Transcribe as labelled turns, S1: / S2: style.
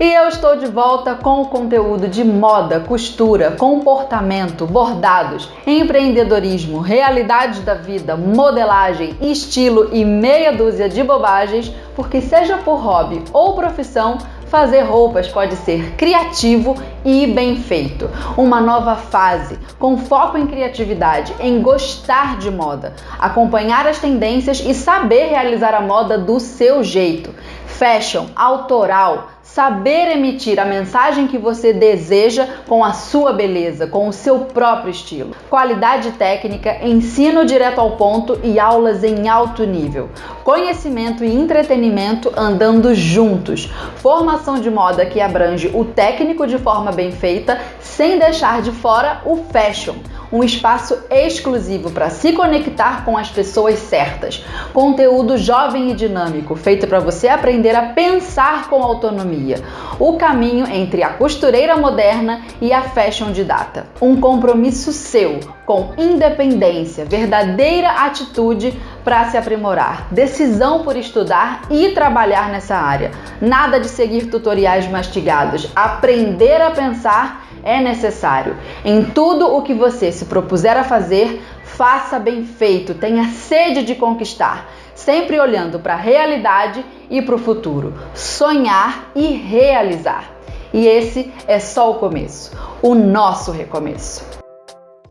S1: E eu estou de volta com o conteúdo de moda, costura, comportamento, bordados, empreendedorismo, realidade da vida, modelagem, estilo e meia dúzia de bobagens, porque seja por hobby ou profissão, Fazer roupas pode ser criativo e bem feito. Uma nova fase, com foco em criatividade, em gostar de moda, acompanhar as tendências e saber realizar a moda do seu jeito. Fashion, autoral, saber emitir a mensagem que você deseja com a sua beleza, com o seu próprio estilo. Qualidade técnica, ensino direto ao ponto e aulas em alto nível. Conhecimento e entretenimento andando juntos. Formação de moda que abrange o técnico de forma bem feita, sem deixar de fora o fashion um espaço exclusivo para se conectar com as pessoas certas. Conteúdo jovem e dinâmico, feito para você aprender a pensar com autonomia. O caminho entre a costureira moderna e a fashion de data. Um compromisso seu com independência, verdadeira atitude para se aprimorar, decisão por estudar e trabalhar nessa área. Nada de seguir tutoriais mastigados, aprender a pensar é necessário. Em tudo o que você se propuser a fazer, faça bem feito, tenha sede de conquistar, sempre olhando para a realidade e para o futuro. Sonhar e realizar. E esse é só o começo, o nosso recomeço.